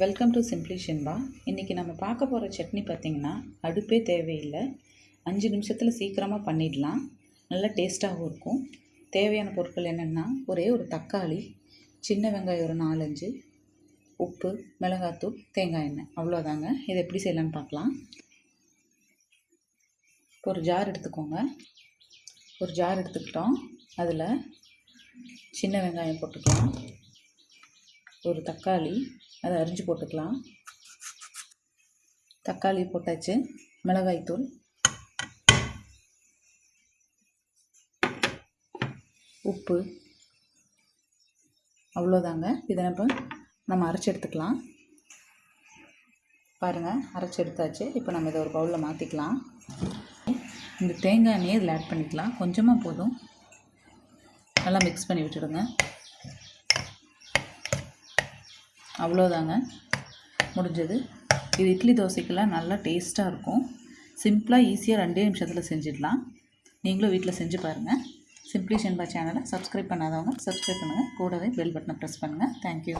Welcome to simply ஷின்பா இன்றைக்கி நம்ம பார்க்க போகிற சட்னி பார்த்திங்கன்னா அடுப்பே தேவையில்லை. அஞ்சு நிமிஷத்தில் சீக்கிரமாக பண்ணிடலாம். நல்லா டேஸ்ட்டாகவும் இருக்கும். தேவையான பொருட்கள் என்னென்னா ஒரே ஒரு தக்காளி சின்ன வெங்காயம் ஒரு நாலஞ்சு உப்பு மிளகாத்தூள் தேங்காய் எண்ணெய். அவ்வளோதாங்க. இதை எப்படி செய்யலான்னு பார்க்கலாம். இப்போ ஒரு ஜார் எடுத்துக்கோங்க. ஒரு ஜார் எடுத்துக்கிட்டோம். அதில் சின்ன வெங்காயம் போட்டுக்கலாம். ஒரு தக்காளி அதை அரிஞ்சு போட்டுக்கலாம். தக்காளி போட்டாச்சு. மிளகாய்த்தூள் உப்பு. அவ்வளோதாங்க. இதை நம்ம நம்ம அரைச்சி எடுத்துக்கலாம். பாருங்கள் அரைச்சி எடுத்தாச்சு. இப்போ நம்ம இதை ஒரு பவுலில் மாற்றிக்கலாம் இந்த தேங்காய் எண்ணெயை இதில் ஆட் பண்ணிக்கலாம். கொஞ்சமாக போதும். நல்லா மிக்ஸ் பண்ணி விட்டுடுங்க. அவ்வளோதாங்க. முடிஞ்சது. இது இட்லி தோசைக்கெல்லாம் நல்லா டேஸ்ட்டாக இருக்கும். சிம்பிளாக ஈஸியாக ரெண்டே நிமிஷத்தில் செஞ்சிடலாம். நீங்களும் வீட்டில் செஞ்சு பாருங்கள் சிம்ப்ளி சென்பா சேனலை சப்ஸ்கிரைப் பண்ணாதவங்க சப்ஸ்கிரைப் பண்ணுங்கள் கூடவே பெல் பட்டனை ப்ரெஸ் பண்ணுங்கள் தேங்க்யூ